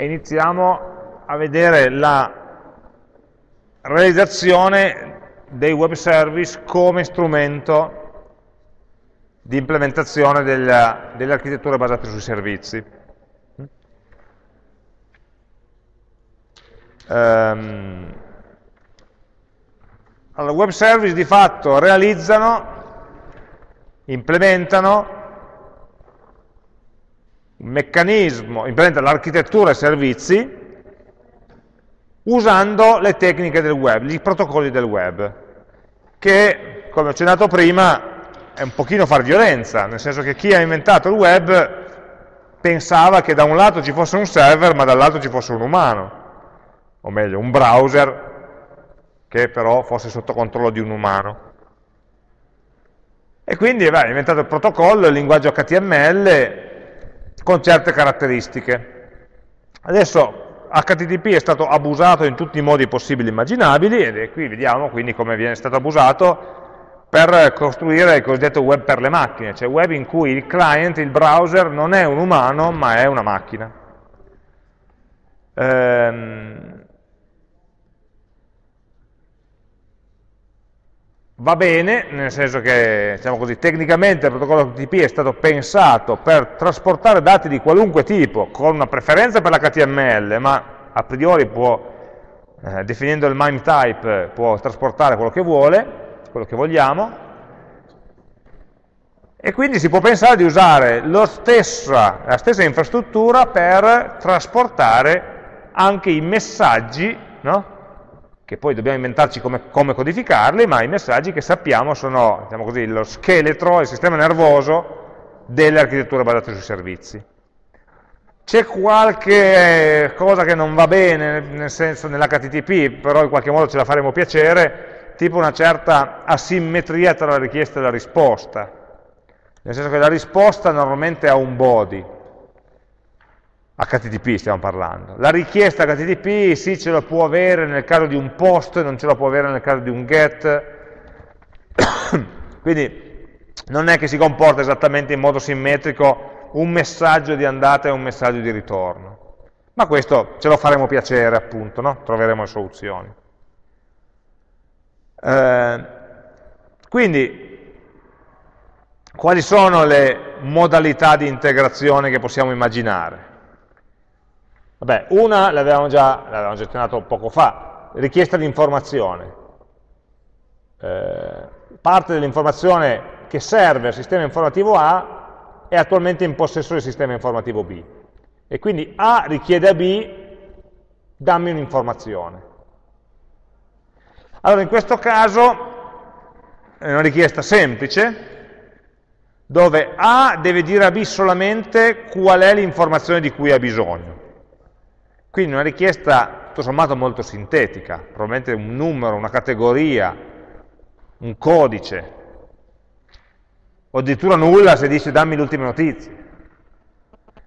e iniziamo a vedere la realizzazione dei web service come strumento di implementazione delle, delle architetture basate sui servizi. Um, allora, web service di fatto realizzano, implementano un meccanismo, implementano l'architettura e servizi usando le tecniche del web, i protocolli del web, che, come ho accennato prima, è un pochino far violenza, nel senso che chi ha inventato il web pensava che da un lato ci fosse un server, ma dall'altro ci fosse un umano, o meglio, un browser che però fosse sotto controllo di un umano. E quindi beh, ha inventato il protocollo, il linguaggio HTML con certe caratteristiche. Adesso HTTP è stato abusato in tutti i modi possibili e immaginabili e qui vediamo quindi come viene stato abusato per costruire il cosiddetto web per le macchine, cioè web in cui il client, il browser, non è un umano ma è una macchina. Ehm, va bene, nel senso che, diciamo così, tecnicamente il protocollo HTTP è stato pensato per trasportare dati di qualunque tipo, con una preferenza per l'HTML, ma a priori può, eh, definendo il MIME type, può trasportare quello che vuole, quello che vogliamo, e quindi si può pensare di usare stessa, la stessa infrastruttura per trasportare anche i messaggi no? Che poi dobbiamo inventarci come, come, codificarli, ma i messaggi che sappiamo sono, diciamo così, lo scheletro, il sistema nervoso delle architetture basate sui servizi. C'è qualche cosa che non va bene, nel senso nell'HTTP, però in qualche modo ce la faremo piacere, tipo una certa asimmetria tra la richiesta e la risposta. Nel senso che la risposta normalmente ha un body, HTTP stiamo parlando. La richiesta HTTP sì ce la può avere nel caso di un post, non ce la può avere nel caso di un get, quindi non è che si comporta esattamente in modo simmetrico un messaggio di andata e un messaggio di ritorno. Ma questo ce lo faremo piacere appunto, no? troveremo le soluzioni. Eh, quindi, quali sono le modalità di integrazione che possiamo immaginare? Vabbè, una l'avevamo già, già accennato poco fa, richiesta di informazione. Eh, parte dell'informazione che serve al sistema informativo A è attualmente in possesso del sistema informativo B. E quindi A richiede a B, dammi un'informazione. Allora, in questo caso è una richiesta semplice, dove A deve dire a B solamente qual è l'informazione di cui ha bisogno. Quindi una richiesta tutto sommato molto sintetica, probabilmente un numero, una categoria, un codice, o addirittura nulla se dice dammi le ultime notizie.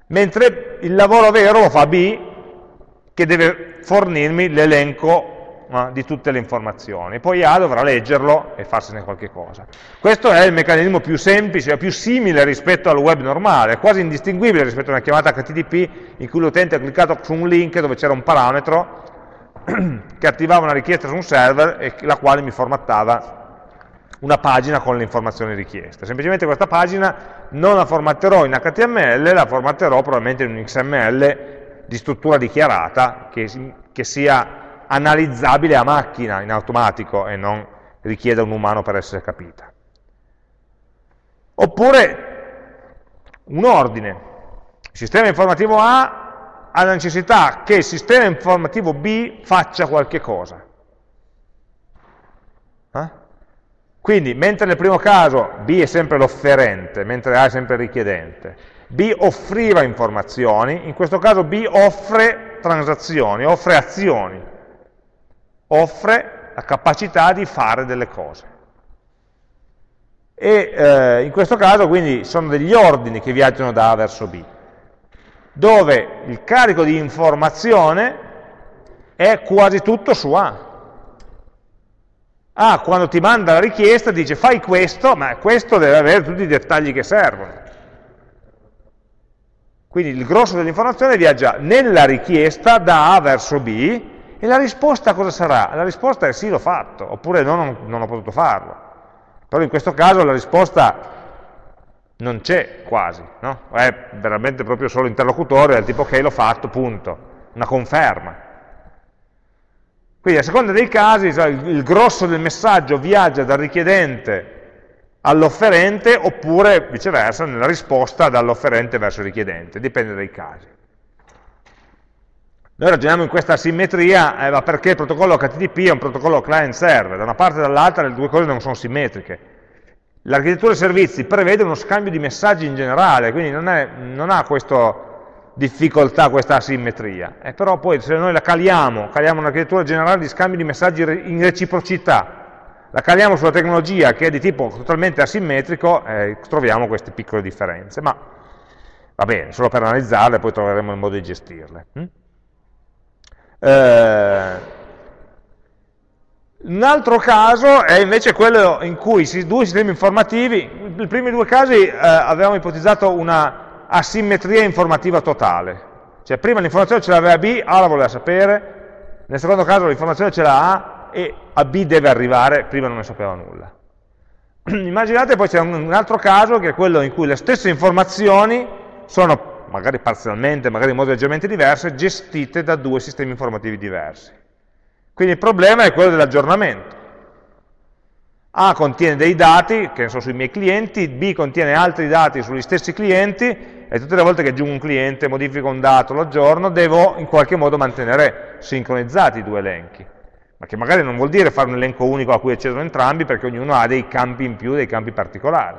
Mentre il lavoro vero lo fa B, che deve fornirmi l'elenco di tutte le informazioni. Poi A dovrà leggerlo e farsene qualche cosa. Questo è il meccanismo più semplice, più simile rispetto al web normale, quasi indistinguibile rispetto a una chiamata HTTP in cui l'utente ha cliccato su un link dove c'era un parametro che attivava una richiesta su un server e la quale mi formattava una pagina con le informazioni richieste. Semplicemente questa pagina non la formatterò in HTML, la formatterò probabilmente in un XML di struttura dichiarata che, che sia analizzabile a macchina in automatico e non richiede un umano per essere capita. Oppure un ordine. Il sistema informativo A ha la necessità che il sistema informativo B faccia qualche cosa. Eh? Quindi, mentre nel primo caso B è sempre l'offerente, mentre A è sempre il richiedente, B offriva informazioni, in questo caso B offre transazioni, offre azioni offre la capacità di fare delle cose. E eh, in questo caso quindi sono degli ordini che viaggiano da A verso B, dove il carico di informazione è quasi tutto su A. A quando ti manda la richiesta dice fai questo, ma questo deve avere tutti i dettagli che servono. Quindi il grosso dell'informazione viaggia nella richiesta da A verso B e la risposta cosa sarà? La risposta è sì, l'ho fatto, oppure no, non, non ho potuto farlo. Però in questo caso la risposta non c'è quasi, no? è veramente proprio solo interlocutore del tipo ok l'ho fatto, punto, una conferma. Quindi a seconda dei casi il grosso del messaggio viaggia dal richiedente all'offerente oppure viceversa nella risposta dall'offerente verso il richiedente, dipende dai casi. Noi ragioniamo in questa simmetria, eh, ma perché il protocollo HTTP è un protocollo client-server, da una parte e dall'altra le due cose non sono simmetriche. L'architettura dei servizi prevede uno scambio di messaggi in generale, quindi non, è, non ha questa difficoltà, questa asimmetria. Eh, però poi se noi la caliamo, caliamo un'architettura generale di scambio di messaggi in reciprocità, la caliamo sulla tecnologia che è di tipo totalmente asimmetrico, eh, troviamo queste piccole differenze, ma va bene, solo per analizzarle poi troveremo il modo di gestirle. Hm? Eh, un altro caso è invece quello in cui i due sistemi informativi, nei primi due casi eh, avevamo ipotizzato una asimmetria informativa totale, cioè prima l'informazione ce l'aveva B, A la voleva sapere, nel secondo caso l'informazione ce l'ha A, e a B deve arrivare, prima non ne sapeva nulla. Immaginate poi c'è un altro caso che è quello in cui le stesse informazioni sono, magari parzialmente, magari in modi leggermente diversi, gestite da due sistemi informativi diversi. Quindi il problema è quello dell'aggiornamento. A contiene dei dati, che sono sui miei clienti, B contiene altri dati sugli stessi clienti, e tutte le volte che aggiungo un cliente, modifico un dato, lo aggiorno, devo in qualche modo mantenere sincronizzati i due elenchi ma che magari non vuol dire fare un elenco unico a cui accedono entrambi, perché ognuno ha dei campi in più, dei campi particolari.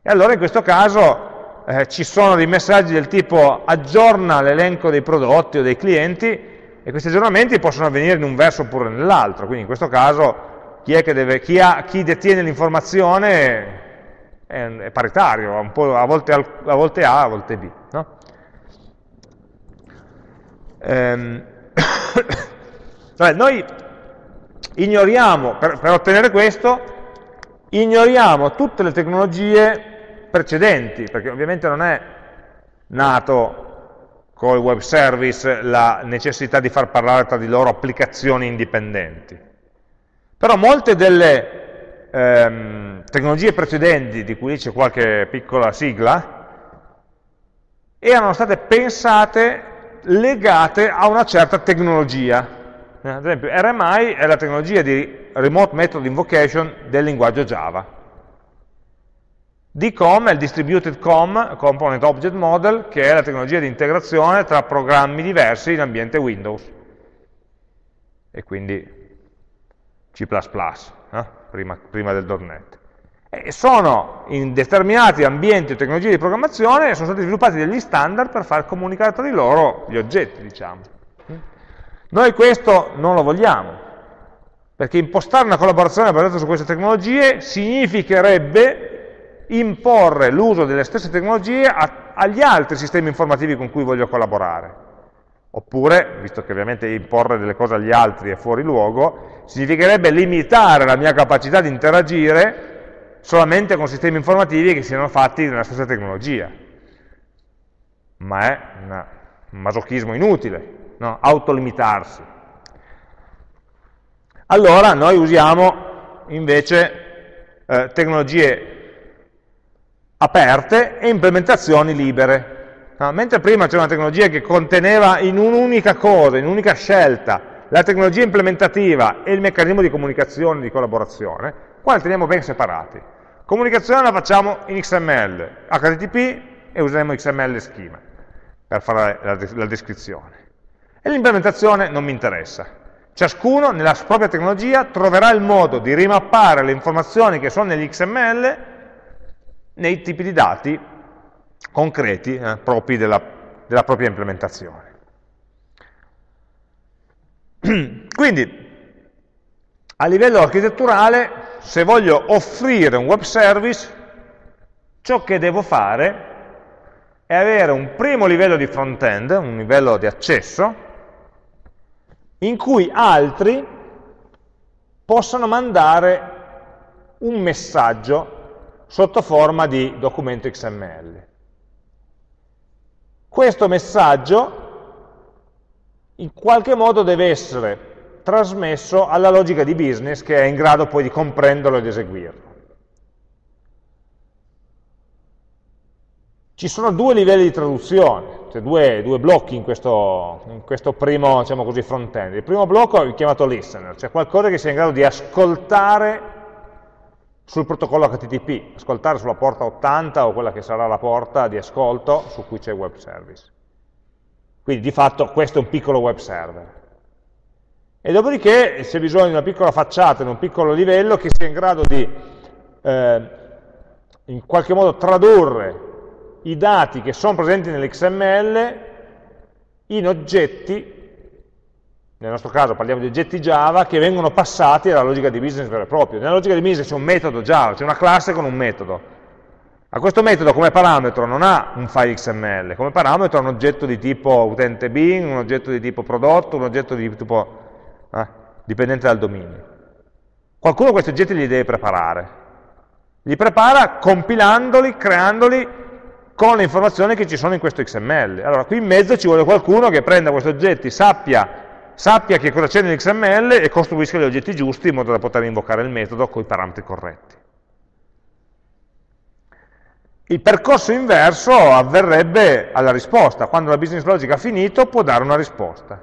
E allora in questo caso eh, ci sono dei messaggi del tipo aggiorna l'elenco dei prodotti o dei clienti, e questi aggiornamenti possono avvenire in un verso oppure nell'altro, quindi in questo caso chi, deve, chi, ha, chi detiene l'informazione è, è, paritario, a volte, a, volte A, a volte B. No? Ehm, Cioè, noi ignoriamo, per, per ottenere questo, ignoriamo tutte le tecnologie precedenti, perché ovviamente non è nato con il web service la necessità di far parlare tra di loro applicazioni indipendenti. Però molte delle ehm, tecnologie precedenti, di cui c'è qualche piccola sigla, erano state pensate legate a una certa tecnologia. Ad esempio RMI è la tecnologia di Remote Method Invocation del linguaggio Java. DCOM è il Distributed COM, Component Object Model, che è la tecnologia di integrazione tra programmi diversi in ambiente Windows. E quindi C++, eh? prima, prima, del .NET. E sono in determinati ambienti o tecnologie di programmazione sono stati sviluppati degli standard per far comunicare tra di loro gli oggetti, diciamo. Noi questo non lo vogliamo, perché impostare una collaborazione basata su queste tecnologie significherebbe imporre l'uso delle stesse tecnologie a, agli altri sistemi informativi con cui voglio collaborare. Oppure, visto che ovviamente imporre delle cose agli altri è fuori luogo, significherebbe limitare la mia capacità di interagire solamente con sistemi informativi che siano fatti nella stessa tecnologia. Ma è un masochismo inutile, no? autolimitarsi. Allora noi usiamo invece eh, tecnologie aperte e implementazioni libere. No? Mentre prima c'era una tecnologia che conteneva in un'unica cosa, in un'unica scelta, la tecnologia implementativa e il meccanismo di comunicazione, di collaborazione, qua li teniamo ben separati. Comunicazione la facciamo in XML, HTTP e useremo XML schema per fare la, la descrizione. E l'implementazione non mi interessa. Ciascuno nella propria tecnologia troverà il modo di rimappare le informazioni che sono negli XML nei tipi di dati concreti eh, propri della, della propria implementazione. Quindi, a livello architetturale, se voglio offrire un web service, ciò che devo fare è avere un primo livello di front-end, un livello di accesso, in cui altri possono mandare un messaggio sotto forma di documento XML. questo messaggio in qualche modo deve essere trasmesso alla logica di business che è in grado poi di comprenderlo ed eseguirlo. Ci sono due livelli di traduzione, cioè due, due blocchi in questo, in questo primo diciamo front-end. Il primo blocco è chiamato listener, cioè qualcosa che sia in grado di ascoltare sul protocollo HTTP, ascoltare sulla porta 80 o quella che sarà la porta di ascolto su cui c'è web service. Quindi di fatto questo è un piccolo web server. E dopodiché c'è bisogno di una piccola facciata, in un piccolo livello, che sia in grado di eh, in qualche modo tradurre i dati che sono presenti nell'XML in oggetti, nel nostro caso parliamo di oggetti Java, che vengono passati alla logica di business vero e proprio. Nella logica di business c'è un metodo Java, c'è una classe con un metodo. A questo metodo come parametro non ha un file XML, come parametro ha un oggetto di tipo utente bin, un oggetto di tipo prodotto, un oggetto di tipo eh, dipendente dal dominio. Qualcuno questi oggetti li deve preparare. Li prepara compilandoli, creandoli con le informazioni che ci sono in questo XML. Allora, qui in mezzo ci vuole qualcuno che prenda questi oggetti, sappia, sappia che cosa c'è nell'XML e costruisca gli oggetti giusti in modo da poter invocare il metodo con i parametri corretti. Il percorso inverso avverrebbe alla risposta, quando la business logic ha finito può dare una risposta.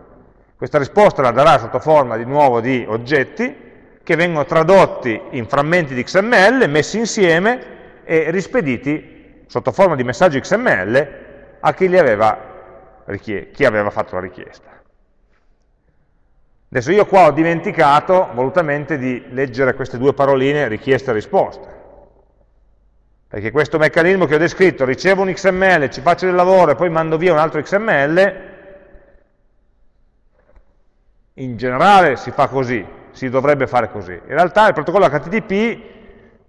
Questa risposta la darà sotto forma di nuovo di oggetti che vengono tradotti in frammenti di XML, messi insieme e rispediti sotto forma di messaggio XML a chi, aveva, chi aveva fatto la richiesta. Adesso io qua ho dimenticato volutamente di leggere queste due paroline richiesta e risposta perché questo meccanismo che ho descritto, ricevo un XML, ci faccio del lavoro e poi mando via un altro XML, in generale si fa così, si dovrebbe fare così. In realtà il protocollo HTTP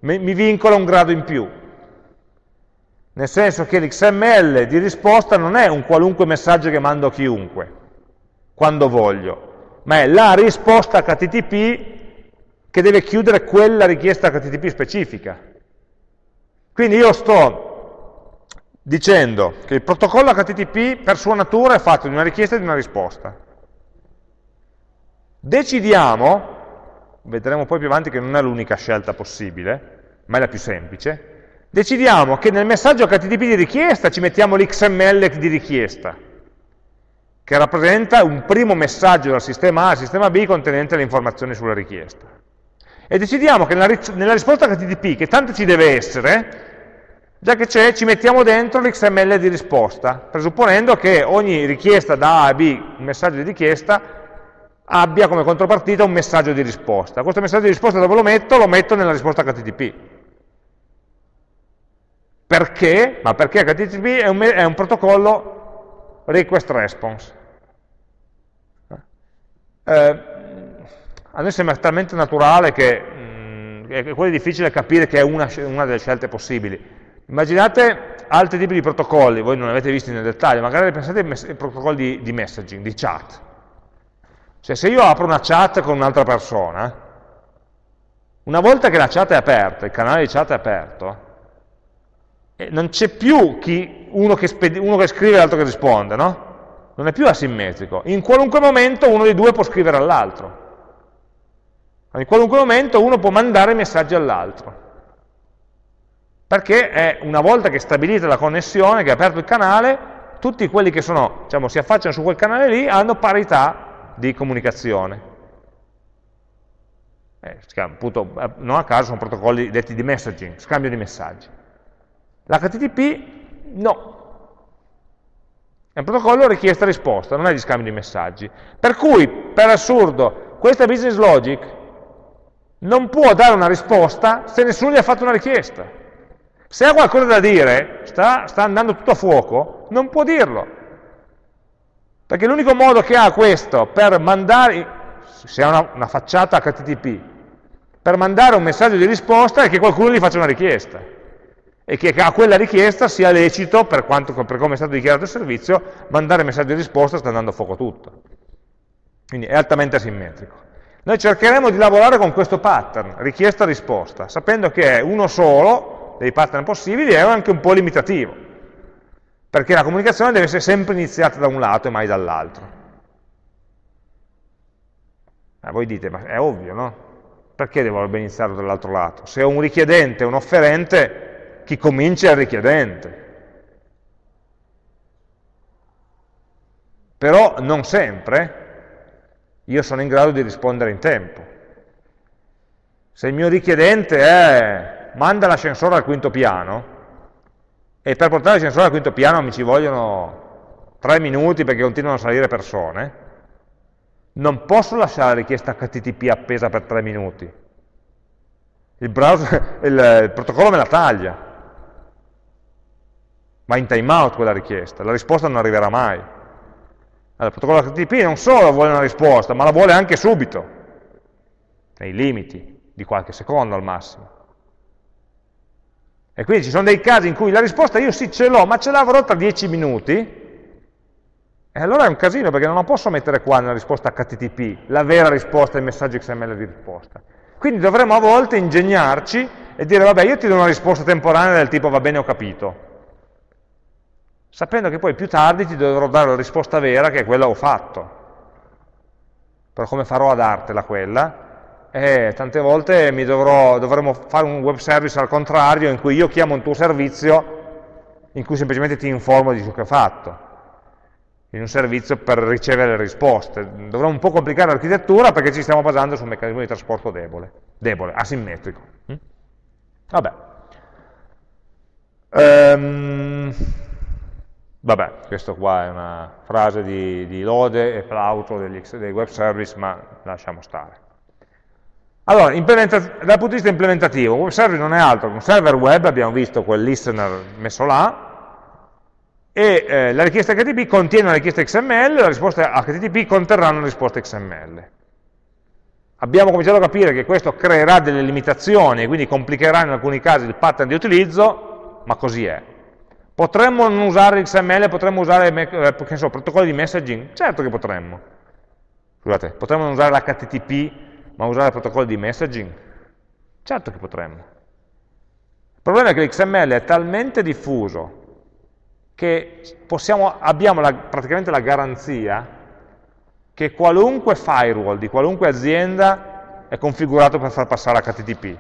mi vincola un grado in più, nel senso che l'XML di risposta non è un qualunque messaggio che mando a chiunque, quando voglio, ma è la risposta HTTP che deve chiudere quella richiesta HTTP specifica. Quindi io sto dicendo che il protocollo HTTP per sua natura è fatto di una richiesta e di una risposta. Decidiamo, vedremo poi più avanti che non è l'unica scelta possibile, ma è la più semplice, decidiamo che nel messaggio HTTP di richiesta ci mettiamo l'XML di richiesta, che rappresenta un primo messaggio dal sistema A al sistema B contenente le informazioni sulla richiesta e decidiamo che nella, nella risposta HTTP, che tanto ci deve essere, già che c'è, ci mettiamo dentro l'XML di risposta, presupponendo che ogni richiesta da A a B, un messaggio di richiesta, abbia come contropartita un messaggio di risposta. Questo messaggio di risposta dove lo metto? Lo metto nella risposta HTTP. Perché? Ma perché HTTP è un, è un protocollo request response. Eh, a noi sembra talmente naturale che mh, è quasi difficile capire che è una, una, delle scelte possibili. Immaginate altri tipi di protocolli, voi non li avete visti nel dettaglio, magari pensate ai protocolli di, di messaging, di chat. Cioè se io apro una chat con un'altra persona, una volta che la chat è aperta, il canale di chat è aperto, eh, non c'è più chi, uno, che uno, che scrive e l'altro che risponde, no? Non è più asimmetrico. In qualunque momento uno dei due può scrivere all'altro. In qualunque momento uno può mandare messaggi all'altro. Perché è una volta che è stabilita la connessione, che è aperto il canale, tutti quelli che sono, diciamo, si affacciano su quel canale lì hanno parità di comunicazione. Eh, appunto, eh, non a caso sono protocolli detti di messaging, scambio di messaggi. L'HTTP no. È un protocollo richiesta-risposta, non è di scambio di messaggi. Per cui, per assurdo, questa business logic non può dare una risposta se nessuno gli ha fatto una richiesta. Se ha qualcosa da dire, sta, sta andando tutto a fuoco, non può dirlo. Perché l'unico modo che ha questo per mandare, se ha una, una facciata HTTP, per mandare un messaggio di risposta è che qualcuno gli faccia una richiesta e che a quella richiesta sia lecito, per, quanto, per come è stato dichiarato il servizio, mandare messaggio di risposta sta andando a fuoco tutto. Quindi è altamente asimmetrico. Noi cercheremo di lavorare con questo pattern, richiesta-risposta, sapendo che è uno solo dei pattern possibili è anche un po' limitativo. perché la comunicazione deve essere sempre iniziata da un lato e mai dall'altro. Eh, voi dite, ma è ovvio, no? Perché dovrebbe iniziare dall'altro lato? Se ho un richiedente e un offerente, chi comincia è il richiedente. Però non sempre io sono in grado di rispondere in tempo. Se il mio richiedente è manda l'ascensore al quinto piano, e per portare l'ascensore al quinto piano mi ci vogliono tre minuti perché continuano a salire persone, non posso lasciare la richiesta HTTP appesa per tre minuti. Il, browser, il, il protocollo me la taglia. Va in timeout quella richiesta, la risposta non arriverà mai. Allora, il protocollo HTTP non solo vuole una risposta, ma la vuole anche subito, nei limiti di qualche secondo al massimo. E quindi ci sono dei casi in cui la risposta io sì ce l'ho, ma ce l'avrò tra dieci minuti, e allora è un casino perché non la posso mettere qua nella risposta HTTP, la vera risposta ai messaggi XML di risposta. Quindi dovremmo a volte ingegnarci e dire, vabbè, io ti do una risposta temporanea del tipo, va bene, ho capito. Sapendo che poi più tardi ti dovrò dare la risposta vera, che è quella ho fatto. Però come farò a dartela quella? E tante volte dovrò, dovremo fare un web service al contrario, in cui io chiamo un tuo servizio, in cui semplicemente ti informo di ciò che ho fatto in un servizio per ricevere le risposte. Dovrà un po' complicare l'architettura perché ci stiamo basando su un meccanismo di trasporto debole, debole asimmetrico. Mm? Vabbè. Um, vabbè, questo qua è una frase di, di lode e plauso dei web service, ma lasciamo stare. Allora, dal punto di vista implementativo, un web service non è altro che un server web, abbiamo visto quel listener messo là, e eh, la richiesta HTTP contiene una richiesta XML, la risposta HTTP conterrà una risposta XML. Abbiamo cominciato a capire che questo creerà delle limitazioni e quindi complicherà in alcuni casi il pattern di utilizzo, ma così è. Potremmo non usare XML, potremmo usare eh, so, protocolli di messaging? Certo che potremmo. Scusate, potremmo non usare l'HTTP, ma usare protocolli di messaging? Certo che potremmo. Il problema è che l'XML è talmente diffuso che possiamo, abbiamo la, praticamente la garanzia che qualunque firewall di qualunque azienda è configurato per far passare HTTP.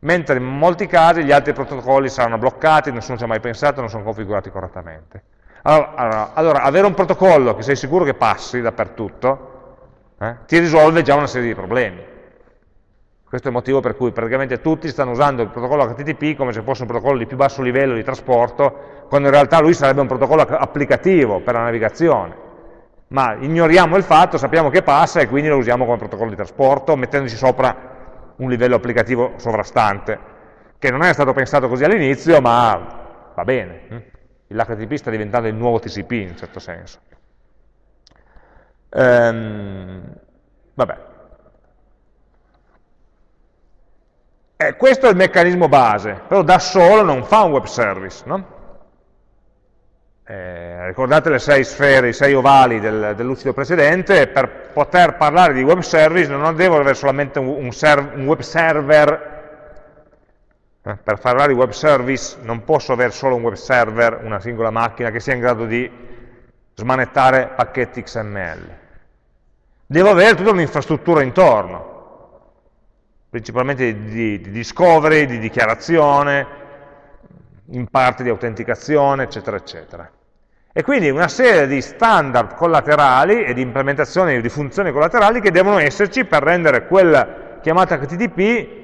Mentre in molti casi gli altri protocolli saranno bloccati, nessuno ci ha mai pensato, non sono configurati correttamente. Allora, allora, allora avere un protocollo che sei sicuro che passi dappertutto, eh, ti risolve già una serie di problemi. Questo è il motivo per cui praticamente tutti stanno usando il protocollo HTTP come se fosse un protocollo di più basso livello di trasporto, quando in realtà lui sarebbe un protocollo applicativo per la navigazione. Ma ignoriamo il fatto, sappiamo che passa e quindi lo usiamo come protocollo di trasporto, mettendoci sopra un livello applicativo sovrastante, che non è stato pensato così all'inizio, ma va bene. Hm? L'HTTP sta diventando il nuovo TCP in un certo senso. Ehm, vabbè, Eh, questo è il meccanismo base, però da solo non fa un web service. No? Eh, ricordate le sei sfere, i sei ovali del, lucido precedente, per poter parlare di web service non devo avere solamente un, un, serv un web server, eh, per parlare di web service non posso avere solo un web server, una singola macchina che sia in grado di smanettare pacchetti XML. Devo avere tutta un'infrastruttura intorno, principalmente di, di discovery, di dichiarazione, in parte di autenticazione, eccetera, eccetera. E quindi una serie di standard collaterali e di implementazioni di funzioni collaterali che devono esserci per rendere quella chiamata HTTP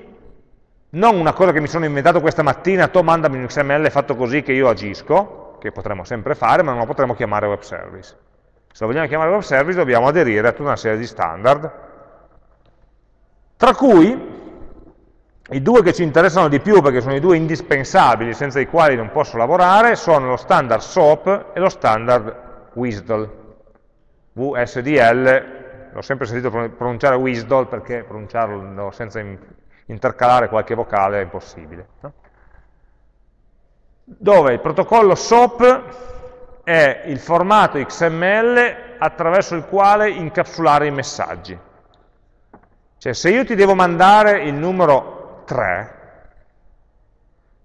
non una cosa che mi sono inventato questa mattina, to mandami un XML fatto così che io agisco, che potremmo sempre fare, ma non lo potremmo chiamare web service. Se lo vogliamo chiamare web service dobbiamo aderire a tutta una serie di standard, tra cui i due che ci interessano di più perché sono i due indispensabili senza i quali non posso lavorare sono lo standard SOAP e lo standard WSDL. VSDL, l'ho sempre sentito pronunciare WSDL perché pronunciarlo senza intercalare qualche vocale è impossibile. No? Dove il protocollo SOAP è il formato XML attraverso il quale incapsulare i messaggi. Cioè se io ti devo mandare il numero 3,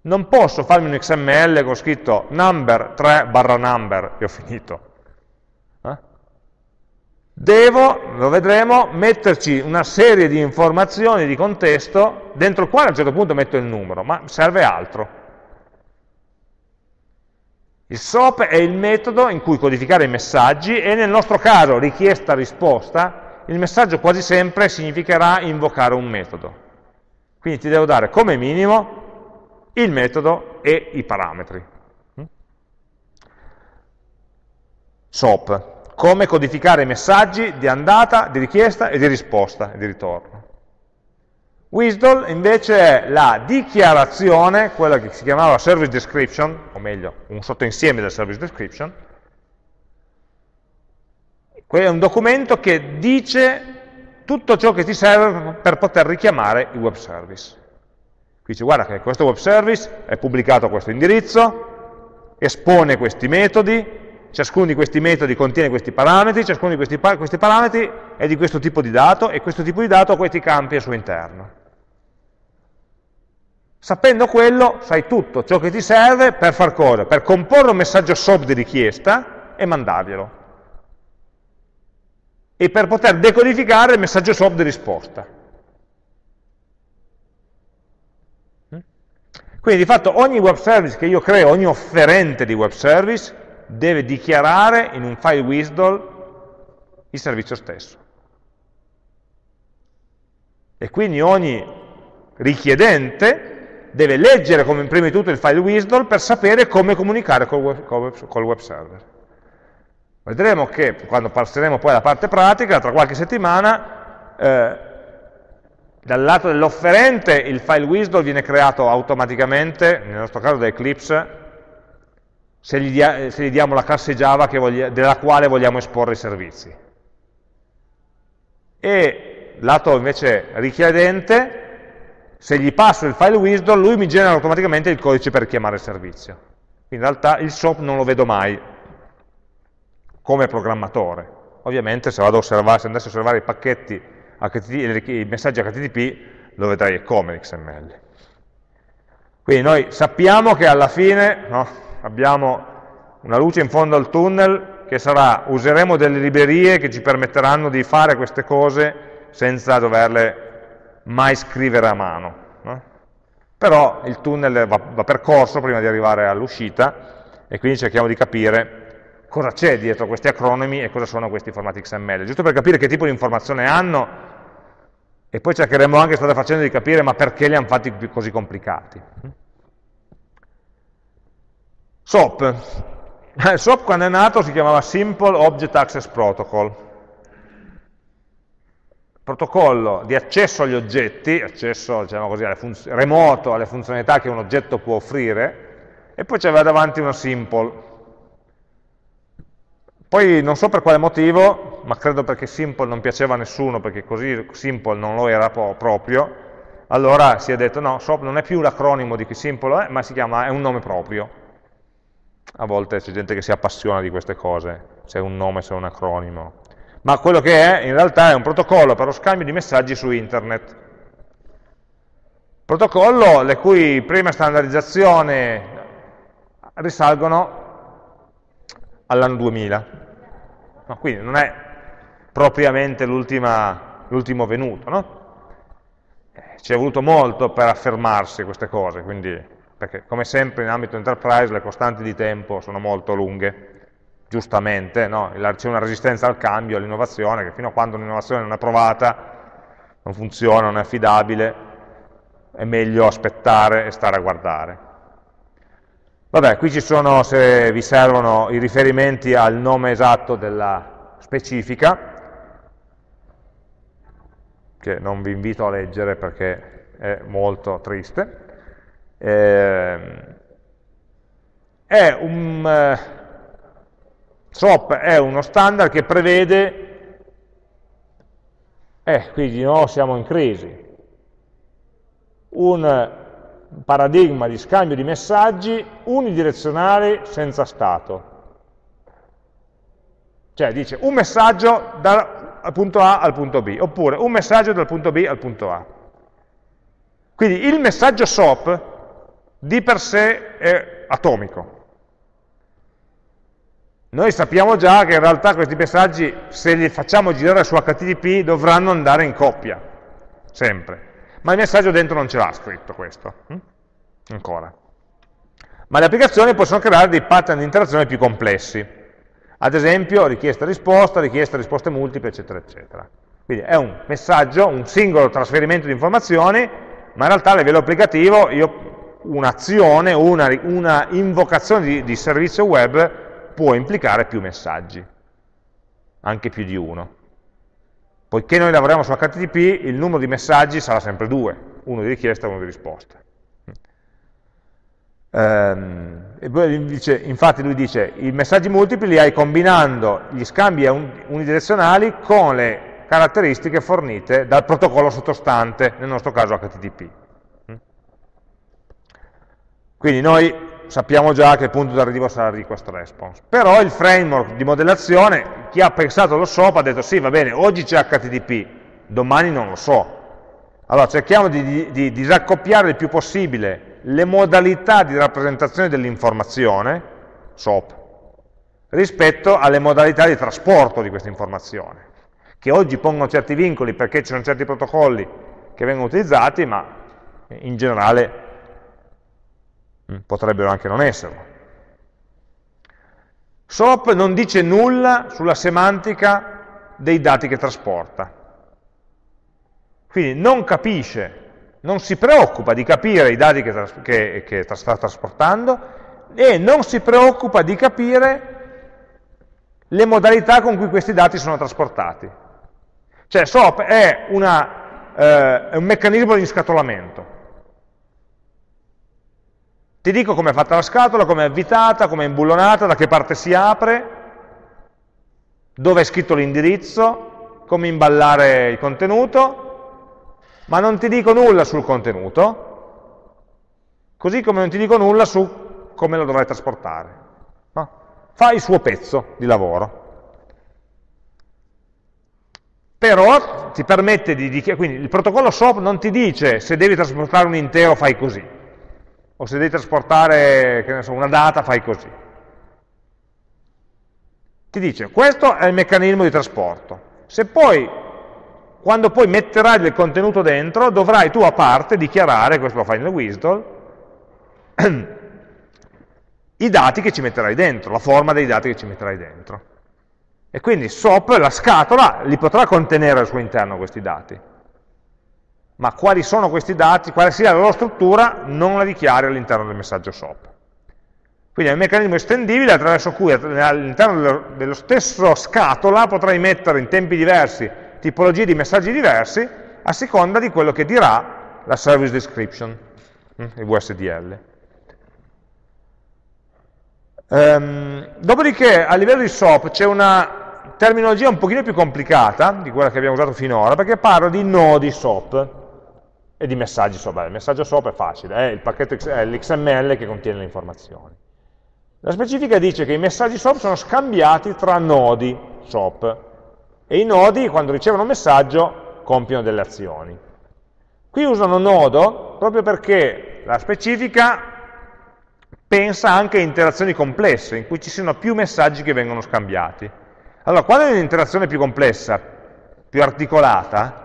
non posso farmi un XML con scritto number 3 barra number e ho finito. Eh? Devo, lo vedremo, metterci una serie di informazioni di contesto dentro il quale a un certo punto metto il numero, ma serve altro. Il SOAP è il metodo in cui codificare i messaggi e nel nostro caso richiesta-risposta, il messaggio quasi sempre significherà invocare un metodo. Quindi ti devo dare come minimo il metodo e i parametri. SOAP, come codificare i messaggi di andata, di richiesta e di risposta e di ritorno. WSDL invece è la dichiarazione, quella che si chiamava service description, o meglio, un sottoinsieme del service description, è un documento che dice tutto ciò che ti serve per poter richiamare il web service. Qui dice guarda che questo web service è pubblicato a questo indirizzo, espone questi metodi, ciascuno di questi metodi contiene questi parametri, ciascuno di questi, questi parametri è di questo tipo di dato e questo tipo di dato ha questi campi al suo interno. Sapendo quello, sai tutto ciò che ti serve per far cosa? Per comporre un messaggio SOAP di richiesta e mandarglielo. E per poter decodificare il messaggio SOAP di risposta. Quindi di fatto ogni web service che io creo, ogni offerente di web service, deve dichiarare in un file WSDL il servizio stesso. E quindi ogni richiedente deve leggere come prima di tutto il file WSDL per sapere come comunicare col web server. Vedremo che quando passeremo poi alla parte pratica, tra qualche settimana, eh, dal lato dell'offerente il file WSDL viene creato automaticamente, nel nostro caso da Eclipse, se gli, dia, se gli diamo la classe Java voglia, della quale vogliamo esporre i servizi. E lato invece richiedente, se gli passo il file wisdom, lui mi genera automaticamente il codice per chiamare il servizio. In realtà il SOAP non lo vedo mai come programmatore. Ovviamente se osservare, se andassi a osservare i pacchetti HTTP, i messaggi HTTP, lo vedrei come XML. Quindi noi sappiamo che alla fine no, abbiamo una luce in fondo al tunnel che sarà, useremo delle librerie che ci permetteranno di fare queste cose senza doverle mai scrivere a mano. No? Però il tunnel va, va percorso prima di arrivare all'uscita e quindi cerchiamo di capire cosa c'è dietro questi acronimi e cosa sono questi formati XML, giusto per capire che tipo di informazione hanno e poi cercheremo anche, state facendo, di capire ma perché li hanno fatti così complicati. SOAP. SOAP quando è nato si chiamava Simple Object Access Protocol protocollo di accesso agli oggetti, accesso diciamo così, alle remoto alle funzionalità che un oggetto può offrire, e poi c'aveva davanti una simple. Poi non so per quale motivo, ma credo perché simple non piaceva a nessuno, perché così simple non lo era proprio, allora si è detto no, SOAP non è più l'acronimo di chi simple è, ma chiama, è un nome proprio. A volte c'è gente che si appassiona di queste cose, se è un nome, se è un acronimo ma quello che è in realtà è un protocollo per lo scambio di messaggi su internet. Protocollo le cui prime standardizzazioni risalgono all'anno 2000. No, quindi non è propriamente l'ultimo venuto, no? Eh, ci è voluto molto per affermarsi queste cose, quindi, perché come sempre in ambito enterprise le costanti di tempo sono molto lunghe giustamente, no? c'è una resistenza al cambio, all'innovazione, che fino a quando un'innovazione non è provata, non funziona, non è affidabile, è meglio aspettare e stare a guardare. Vabbè, qui ci sono, se vi servono, i riferimenti al nome esatto della specifica, che non vi invito a leggere perché è molto triste. Eh, è un, eh, SOAP è uno standard che prevede, eh, qui di nuovo siamo in crisi, un paradigma di scambio di messaggi unidirezionali senza stato. Cioè dice un messaggio dal punto A al punto B, oppure un messaggio dal punto B al punto A. Quindi il messaggio SOAP di per sé è atomico. Noi sappiamo già che in realtà questi messaggi, se li facciamo girare su HTTP, dovranno andare in coppia, sempre. Ma il messaggio dentro non ce l'ha scritto questo, hm? ancora. Ma le applicazioni possono creare dei pattern di interazione più complessi. Ad esempio richiesta-risposta, richiesta-risposte multiple, eccetera, eccetera. Quindi è un messaggio, un singolo trasferimento di informazioni, ma in realtà a livello applicativo un'azione o una, una, invocazione di, di servizio web può implicare più messaggi, anche più di uno. Poiché noi lavoriamo su HTTP, il numero di messaggi sarà sempre due, uno di richiesta e uno di risposta. Ehm, dice, infatti lui dice, i messaggi multipli li hai combinando gli scambi unidirezionali con le caratteristiche fornite dal protocollo sottostante, nel nostro caso HTTP. Quindi noi sappiamo già che il punto d'arrivo sarà request response. Però il framework di modellazione, chi ha pensato lo SOAP ha detto sì, va bene, oggi c'è HTTP, domani non lo so. Allora cerchiamo di, di, di disaccoppiare il più possibile le modalità di rappresentazione dell'informazione, SOAP, rispetto alle modalità di trasporto di questa informazione, che oggi pongono certi vincoli perché ci sono certi protocolli che vengono utilizzati, ma in generale potrebbero anche non esserlo. SOAP non dice nulla sulla semantica dei dati che trasporta, quindi non capisce non si preoccupa di capire i dati che, che, che sta trasportando e non si preoccupa di capire le modalità con cui questi dati sono trasportati. Cioè SOAP è, una, eh, un meccanismo di inscatolamento. Ti dico come è fatta la scatola, come è avvitata, come è imbullonata, da che parte si apre, dove è scritto l'indirizzo, come imballare il contenuto, ma non ti dico nulla sul contenuto, così come non ti dico nulla su come lo dovrai trasportare. No? Fa il suo pezzo di lavoro. Però ti permette di quindi il protocollo SOAP non ti dice se devi trasportare un intero fai così, o se devi trasportare so, una data fai così. Ti dice questo è il meccanismo di trasporto. Se poi quando poi metterai del contenuto dentro, dovrai tu a parte dichiarare, questo lo fai nel WSDL, i dati che ci metterai dentro, la forma dei dati che ci metterai dentro. E quindi SOAP, la scatola, li potrà contenere al suo interno questi dati. Ma quali sono questi dati, quale sia la loro struttura, non la dichiari all'interno del messaggio SOAP. Quindi è un meccanismo estendibile attraverso cui all'interno dello stesso scatola potrai mettere in tempi diversi tipologie di messaggi diversi a seconda di quello che dirà la service description, mm, il VSDL. Ehm, dopodiché a livello di SOAP c'è una terminologia un pochino più complicata di quella che abbiamo usato finora, perché parlo di nodi SOAP e di messaggi. Beh, il messaggio SOAP è facile, è pacchetto è l'XML che contiene le informazioni. La specifica dice che i messaggi SOAP sono scambiati tra nodi SOAP, e i nodi quando ricevono un messaggio compiono delle azioni. Qui usano nodo proprio perché la specifica pensa anche a interazioni complesse, in cui ci siano più messaggi che vengono scambiati. Allora, quando hai un'interazione più complessa, più articolata,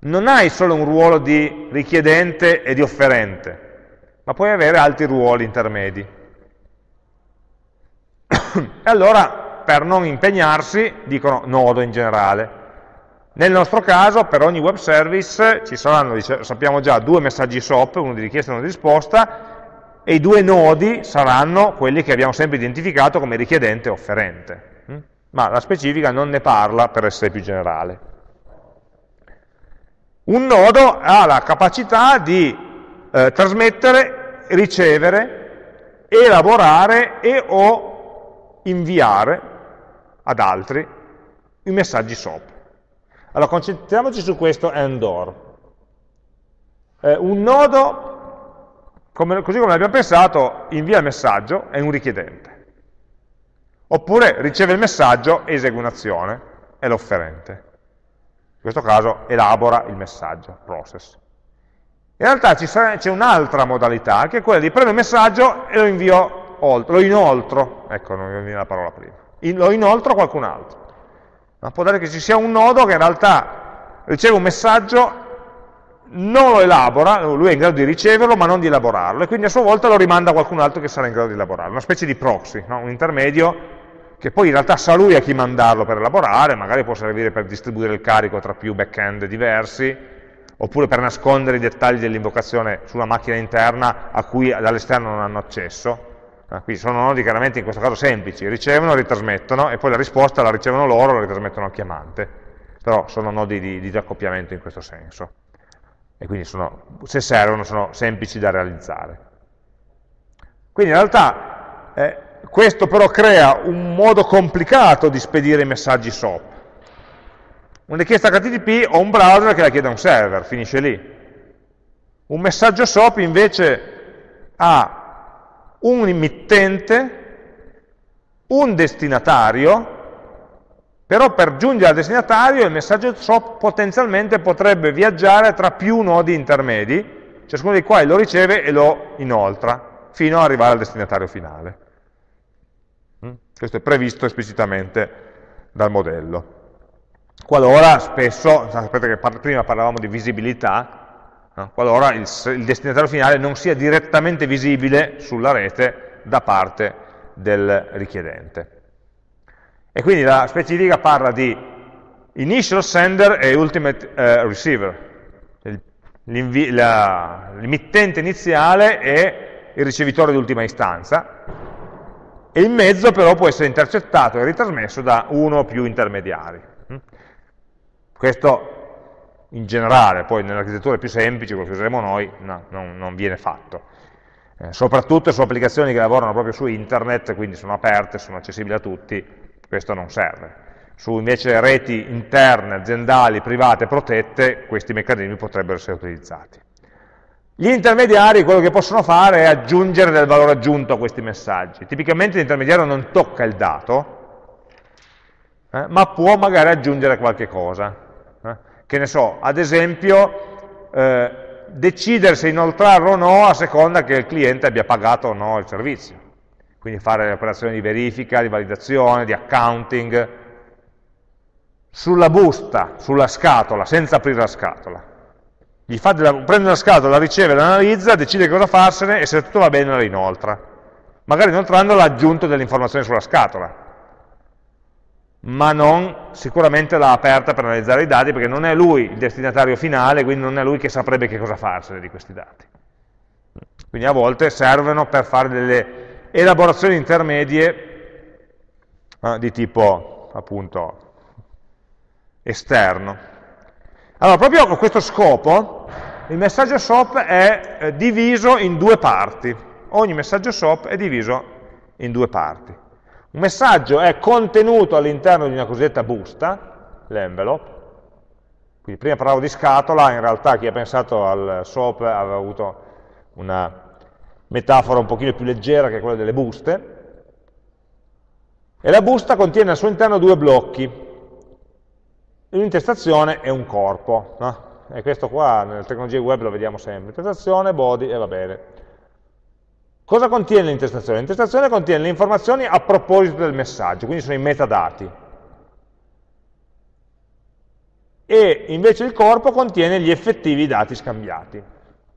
non hai solo un ruolo di richiedente e di offerente, ma puoi avere altri ruoli intermedi. e allora per non impegnarsi dicono nodo in generale. Nel nostro caso, per ogni web service ci saranno, sappiamo già, due messaggi SOAP, uno di richiesta e uno di risposta, e i due nodi saranno quelli che abbiamo sempre identificato come richiedente e offerente. Mm? Ma la specifica non ne parla per essere più generale. Un nodo ha la capacità di eh, trasmettere, ricevere, elaborare e o inviare ad altri i messaggi SOAP. Allora concentriamoci su questo AND OR. Eh, un nodo, come, così come l'abbiamo pensato, invia il messaggio, è un richiedente. Oppure riceve il messaggio, esegue un'azione, è l'offerente. In questo caso elabora il messaggio, process. In realtà c'è un'altra modalità, che è quella di prendere un messaggio e lo invio oltre, lo inoltro, ecco, non mi viene la parola prima, lo inoltro a qualcun altro. Ma può dare che ci sia un nodo che in realtà riceve un messaggio, non lo elabora, lui è in grado di riceverlo ma non di elaborarlo, e quindi a sua volta lo rimanda a qualcun altro che sarà in grado di elaborarlo, una specie di proxy, no? un intermedio che poi in realtà sa lui a chi mandarlo per elaborare, magari può servire per distribuire il carico tra più back-end diversi, oppure per nascondere i dettagli dell'invocazione sulla macchina interna a cui dall'esterno non hanno accesso. Ah, quindi sono nodi chiaramente in questo caso semplici, ricevono, ritrasmettono e poi la risposta la ricevono loro, la ritrasmettono al chiamante. Però sono nodi di, di accoppiamento in questo senso. E quindi sono, se servono sono semplici da realizzare. Quindi in realtà eh, questo però crea un modo complicato di spedire i messaggi SOAP una richiesta HTTP ho un browser che la chiede a un server, finisce lì. Un messaggio SOAP invece ha un emittente, un destinatario, però per giungere al destinatario il messaggio SOAP potenzialmente potrebbe viaggiare tra più nodi intermedi, ciascuno dei quali lo riceve e lo inoltra, fino ad arrivare al destinatario finale. Questo è previsto esplicitamente dal modello qualora spesso, sapete che prima parlavamo di visibilità, no? qualora il, il, destinatario finale non sia direttamente visibile sulla rete da parte del richiedente. E quindi la specifica parla di initial sender e ultimate uh, receiver, l'emittente iniziale e il ricevitore di ultima istanza, e in mezzo però può essere intercettato e ritrasmesso da uno o più intermediari. Questo in generale, poi nelle architetture più semplici, quello che useremo noi, no, non, non, viene fatto. Eh, soprattutto su applicazioni che lavorano proprio su internet, quindi sono aperte, sono accessibili a tutti, questo non serve. Su invece reti interne, aziendali, private, protette, questi meccanismi potrebbero essere utilizzati. Gli intermediari quello che possono fare è aggiungere del valore aggiunto a questi messaggi. Tipicamente l'intermediario non tocca il dato, eh, ma può magari aggiungere qualche cosa che ne so, ad esempio, eh, decidere se inoltrarlo o no a seconda che il cliente abbia pagato o no il servizio. Quindi fare le operazioni di verifica, di validazione, di accounting, sulla busta, sulla scatola, senza aprire la scatola. Della, prende la scatola, la riceve, l'analizza, decide cosa farsene e se tutto va bene la inoltra. Magari inoltrando l'ha aggiunto delle informazioni sulla scatola ma non sicuramente l'ha aperta per analizzare i dati, perché non è lui il destinatario finale, quindi non è lui che saprebbe che cosa farsene di questi dati. Quindi a volte servono per fare delle elaborazioni intermedie eh, di tipo appunto esterno. Allora, proprio con questo scopo, il messaggio SOAP è eh, diviso in due parti. Ogni messaggio SOAP è diviso in due parti. Un messaggio è contenuto all'interno di una cosiddetta busta, l'envelope, quindi prima parlavo di scatola, in realtà chi ha pensato al SOAP aveva avuto una metafora un pochino più leggera che quella delle buste, e la busta contiene al suo interno due blocchi, un'intestazione e un corpo, no? E questo qua nelle tecnologie web lo vediamo sempre, intestazione, body e va bene. Cosa contiene l'intestazione? L'intestazione contiene le informazioni a proposito del messaggio, quindi sono i metadati. E invece il corpo contiene gli effettivi dati scambiati.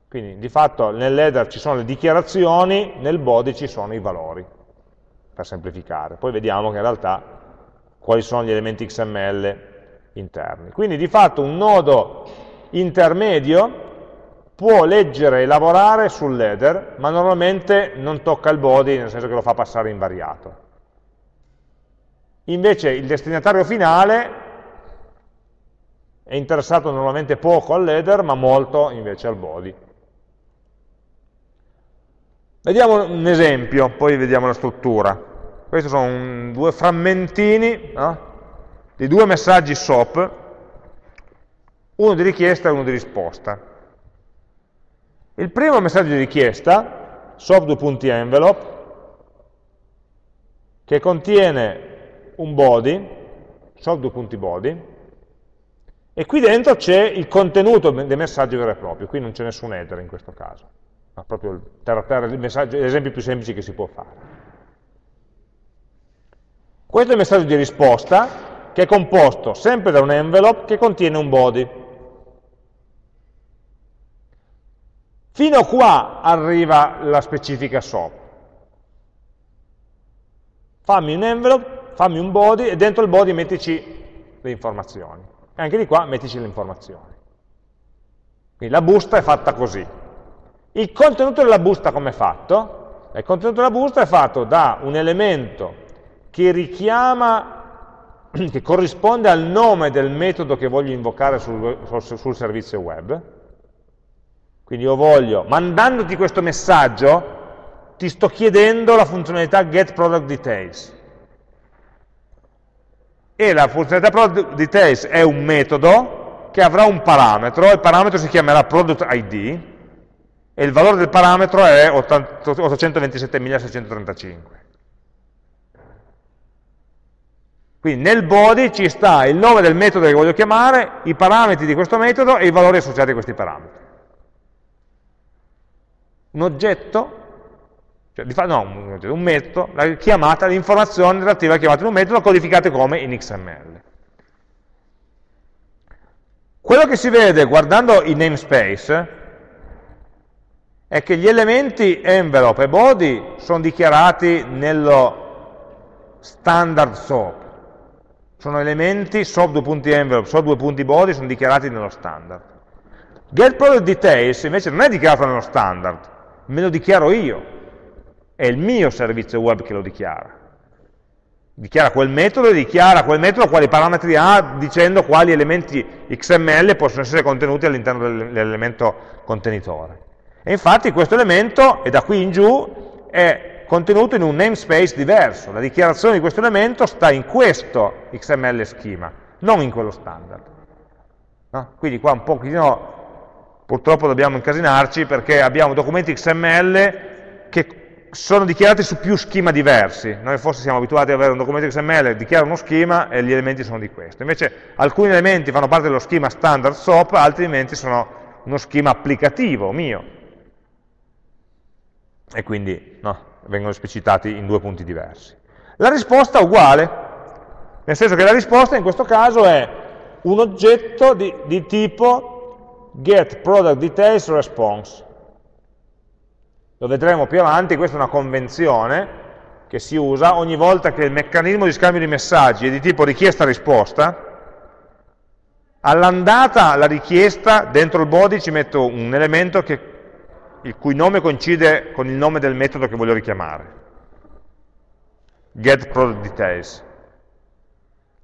Quindi di fatto nell'header ci sono le dichiarazioni, nel body ci sono i valori, per semplificare. Poi vediamo che in realtà quali sono gli elementi XML interni. Quindi di fatto un nodo intermedio può leggere e lavorare sull'header, ma normalmente non tocca il body, nel senso che lo fa passare invariato. Invece il destinatario finale è interessato normalmente poco all'header, ma molto invece al body. Vediamo un esempio, poi vediamo la struttura. Questi sono un, due frammentini no? di due messaggi SOAP, uno di richiesta e uno di risposta. Il primo messaggio di richiesta, soft2.envelope, che contiene un body, soft2.body, e qui dentro c'è il contenuto dei messaggi vero e proprio, qui non c'è nessun header in questo caso, ma proprio terra terra, l'esempio più semplice che si può fare. Questo è il messaggio di risposta, che è composto sempre da un envelope che contiene un body. Fino a qua arriva la specifica SOAP. Fammi un envelope, fammi un body e dentro il body mettici le informazioni. E anche di qua mettici le informazioni. Quindi la busta è fatta così. Il contenuto della busta come è fatto? Il contenuto della busta è fatto da un elemento che richiama che corrisponde al nome del metodo che voglio invocare sul, sul, sul servizio web. Quindi io voglio, mandandoti questo messaggio, ti sto chiedendo la funzionalità getProductDetails. E la funzionalità productDetails è un metodo che avrà un parametro, il parametro si chiamerà productID, e il valore del parametro è 827.635. Quindi nel body ci sta il nome del metodo che voglio chiamare, i parametri di questo metodo e i valori associati a questi parametri. Un oggetto, cioè, no, un, oggetto, un metodo, la chiamata, l'informazione relativa alla chiamata di un metodo codificate come in XML. Quello che si vede guardando i namespace è che gli elementi envelope e body sono dichiarati nello standard SOAP, sono elementi SOAP 2.envelope, SOAP 2.body sono dichiarati nello standard. GetProductDetails invece non è dichiarato nello standard, me lo dichiaro io, è il mio servizio web che lo dichiara. Dichiara quel metodo e dichiara quel metodo quali parametri ha dicendo quali elementi XML possono essere contenuti all'interno dell'elemento contenitore. E infatti questo elemento, e da qui in giù, è contenuto in un namespace diverso. La dichiarazione di questo elemento sta in questo XML schema, non in quello standard. No? Quindi qua un pochino, purtroppo dobbiamo incasinarci perché abbiamo documenti XML che sono dichiarati su più schema diversi. Noi forse siamo abituati ad avere un documento XML, dichiara uno schema e gli elementi sono di questo. Invece alcuni elementi fanno parte dello schema standard SOAP, altri elementi sono uno schema applicativo mio. E quindi no, vengono esplicitati in due punti diversi. La risposta è uguale, nel senso che la risposta in questo caso è un oggetto di, di tipo getProductDetailsResponse. Lo vedremo più avanti, questa è una convenzione che si usa ogni volta che il meccanismo di scambio di messaggi è di tipo richiesta-risposta, all'andata la richiesta, dentro il body ci metto un elemento che il cui nome coincide con il nome del metodo che voglio richiamare. GetProductDetails.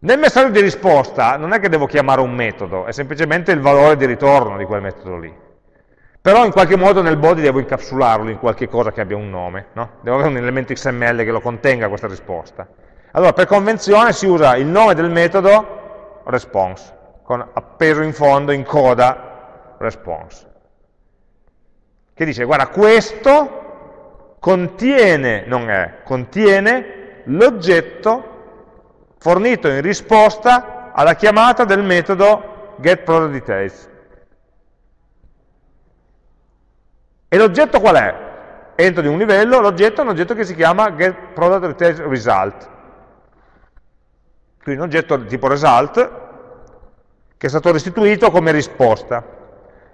Nel messaggio di risposta non è che devo chiamare un metodo, è semplicemente il valore di ritorno di quel metodo lì. Però in qualche modo nel body devo incapsularlo in qualche cosa che abbia un nome, no? devo avere un elemento XML che lo contenga questa risposta. Allora per convenzione si usa il nome del metodo response, con appeso in fondo in coda response che dice, guarda, questo contiene, non è, contiene l'oggetto fornito in risposta alla chiamata del metodo getProductDetails. E l'oggetto qual è? Entro di un livello, l'oggetto è un oggetto che si chiama getProductDetailsResult. Quindi un oggetto di tipo result che è stato restituito come risposta.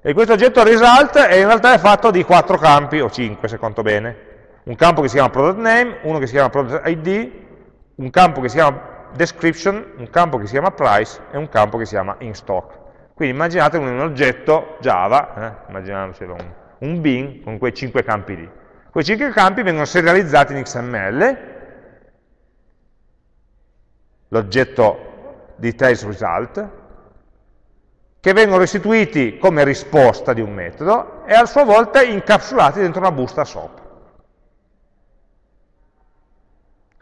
E questo oggetto result è in realtà è fatto di quattro campi, o cinque se conto bene. Un campo che si chiama product name, uno che si chiama product ID, un campo che si chiama description, un campo che si chiama price e un campo che si chiama in stock. Quindi immaginate un, oggetto Java, eh, immaginatelo un, un bin con quei cinque campi lì. Quei cinque campi vengono serializzati in XML, l'oggetto details result, che vengono restituiti come risposta di un metodo e a sua volta incapsulati dentro una busta SOAP.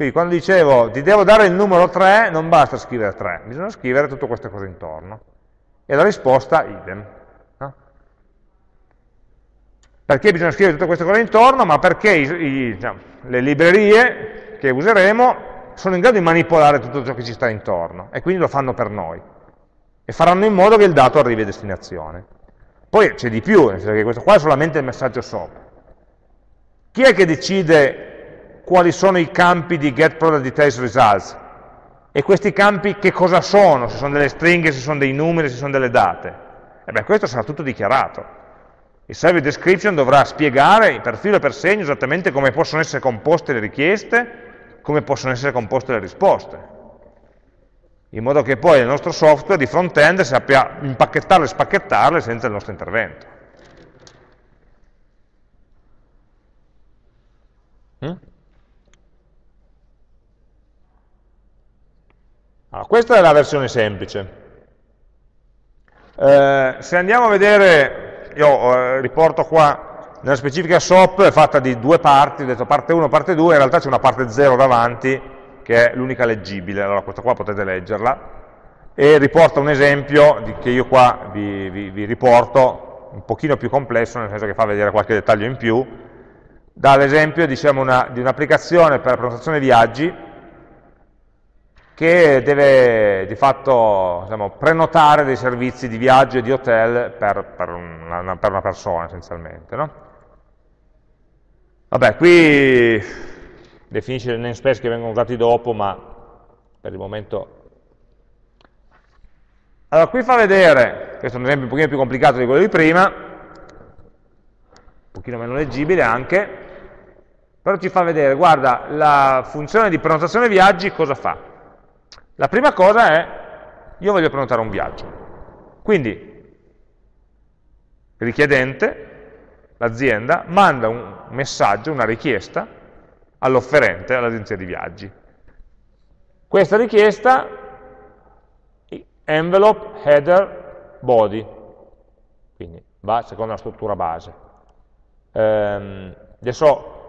Quindi quando dicevo ti devo dare il numero 3, non basta scrivere 3, bisogna scrivere tutte queste cose intorno. E la risposta idem. No? Perché bisogna scrivere tutte queste cose intorno? Ma perché i, i, diciamo, le librerie che useremo sono in grado di manipolare tutto ciò che ci sta intorno e quindi lo fanno per noi. e faranno in modo che il dato arrivi a destinazione. Poi c'è di più, nel senso che questo qua è solamente il messaggio SOAP. Chi è che decide quali sono i campi di get product details results? E questi campi che cosa sono? Se sono delle stringhe, se sono dei numeri, se sono delle date? E beh, questo sarà tutto dichiarato. Il service description dovrà spiegare per filo e per segno esattamente come possono essere composte le richieste, come possono essere composte le risposte in modo che poi il nostro software di front-end sappia impacchettarle e spacchettarle senza il nostro intervento. Mm? Allora, questa è la versione semplice. Eh, se andiamo a vedere, io eh, riporto qua nella specifica SOP è fatta di due parti, ho detto parte 1 parte 2, in realtà c'è una parte 0 davanti, che è l'unica leggibile, allora questa qua potete leggerla, e riporta un esempio di, che io qua vi, vi, vi, riporto, un pochino più complesso, nel senso che fa vedere qualche dettaglio in più, dall'esempio diciamo, di un'applicazione per prenotazione viaggi che deve di fatto diciamo, prenotare dei servizi di viaggio e di hotel per, per, una, per una, persona essenzialmente. No? Vabbè, qui definisce le namespace che vengono usati dopo, ma per il momento... Allora, qui fa vedere, questo è un esempio un pochino più complicato di quello di prima, un pochino meno leggibile anche, però ci fa vedere, guarda, la funzione di prenotazione viaggi cosa fa? La prima cosa è, io voglio prenotare un viaggio. Quindi, richiedente, l'azienda, manda un messaggio, una richiesta, all'offerente, all'agenzia di viaggi. Questa richiesta, envelope, header, body, quindi va secondo la struttura base. Ehm, adesso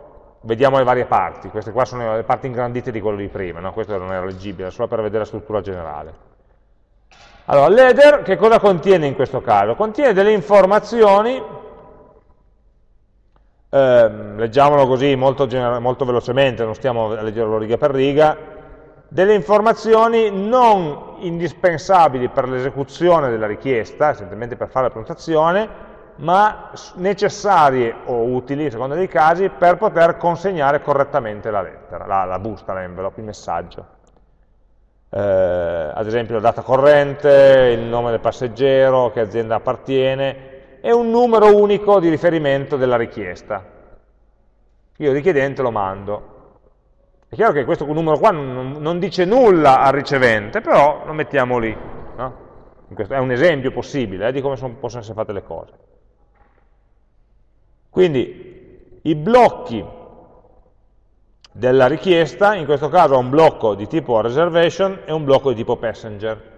vediamo le varie parti, queste qua sono le parti ingrandite di quello di prima, no? questo non era leggibile, solo per vedere la struttura generale. Allora, l'header che cosa contiene in questo caso? Contiene delle informazioni eh, leggiamolo così molto, molto velocemente, non stiamo a leggerlo riga per riga, delle informazioni non indispensabili per l'esecuzione della richiesta, essenzialmente per fare la prenotazione, ma necessarie o utili, a seconda dei casi, per poter consegnare correttamente la lettera, la, la busta, l'envelope, il messaggio. Eh, ad esempio la data corrente, il nome del passeggero, che azienda appartiene, è un numero unico di riferimento della richiesta. Io il richiedente lo mando. È chiaro che questo numero qua non, non dice nulla al ricevente, però lo mettiamo lì. No? è un esempio possibile eh, di come sono, possono essere fatte le cose. Quindi i blocchi della richiesta, in questo caso ho un blocco di tipo reservation e un blocco di tipo passenger.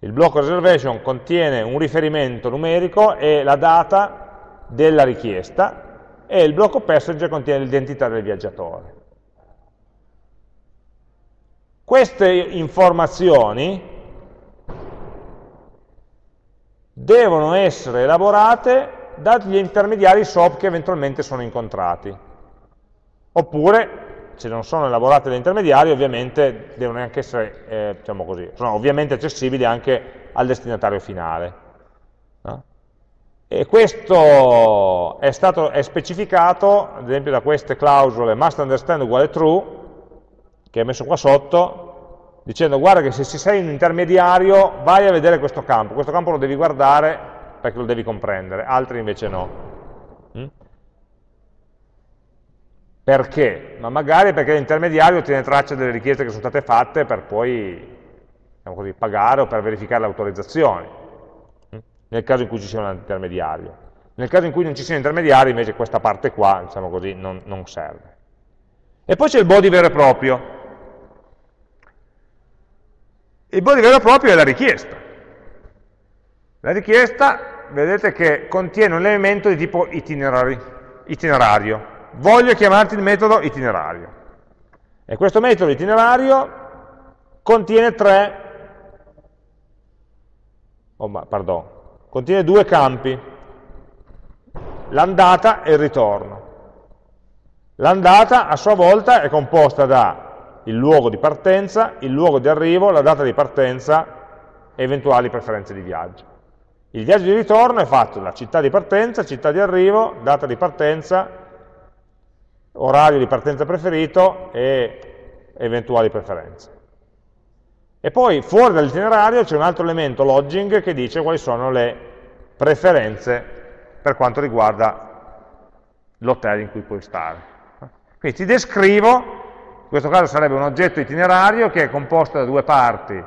Il blocco reservation contiene un riferimento numerico e la data della richiesta e il blocco passenger contiene l'identità del viaggiatore. Queste informazioni devono essere elaborate dagli intermediari SOP che eventualmente sono incontrati. Oppure se non sono elaborate da intermediari, ovviamente devono anche essere, eh, diciamo così, sono ovviamente accessibili anche al destinatario finale. No? E questo è, stato, è specificato, ad esempio, da queste clausole must understand uguale true, che è messo qua sotto, dicendo guarda che se sei un intermediario vai a vedere questo campo, questo campo lo devi guardare perché lo devi comprendere, altri invece no. Mm? Perché? Ma magari perché l'intermediario tiene traccia delle richieste che sono state fatte per poi diciamo così, pagare o per verificare le autorizzazioni, hm? nel caso in cui ci sia un intermediario. Nel caso in cui non ci sia un intermediario, invece questa parte qua, diciamo così, non, non serve. E poi c'è il body vero e proprio. Il body vero e proprio è la richiesta. La richiesta, vedete che contiene un elemento di tipo itinerario voglio chiamarti il metodo itinerario. E questo metodo itinerario contiene tre, oh, ma, pardon, contiene due campi, l'andata e il ritorno. L'andata a sua volta è composta da il luogo di partenza, il luogo di arrivo, la data di partenza eventuali preferenze di viaggio. Il viaggio di ritorno è fatto da città di partenza, città di arrivo, data di partenza, orario di partenza preferito e eventuali preferenze. E poi fuori dall'itinerario c'è un altro elemento, lodging, che dice quali sono le preferenze per quanto riguarda l'hotel in cui puoi stare. Quindi ti descrivo, in questo caso sarebbe un oggetto itinerario che è composto da due parti,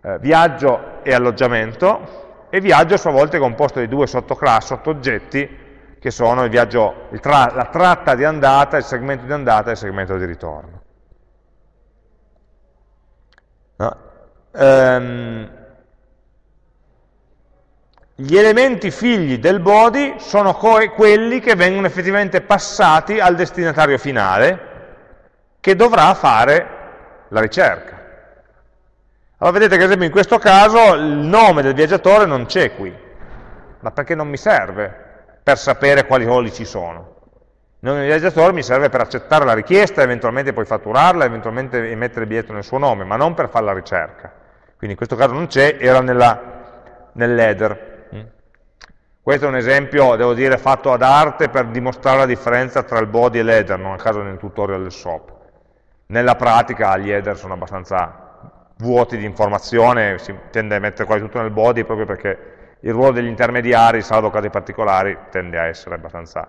eh, viaggio e alloggiamento, e viaggio a sua volta è composto di due sottoclassi, sottooggetti, che sono il viaggio, il tra, la tratta di andata, il segmento di andata e il segmento di ritorno. No? Um, gli elementi figli del body sono quelli che vengono effettivamente passati al destinatario finale, che dovrà fare la ricerca. Allora vedete che ad esempio in questo caso il nome del viaggiatore non c'è qui, ma perché non mi serve per sapere quali voli ci sono. Il nome del viaggiatore mi serve per accettare la richiesta, eventualmente poi fatturarla, eventualmente emettere il biglietto nel suo nome, ma non per fare la ricerca. Quindi in questo caso non c'è, era nell'header. Mm. Questo è un esempio, devo dire, fatto ad arte per dimostrare la differenza tra il body e l'header, non a caso nel tutorial del SOP. Nella pratica gli header sono abbastanza vuoti di informazione, si tende a mettere quasi tutto nel body proprio perché il ruolo degli intermediari, salvo casi particolari, tende a essere abbastanza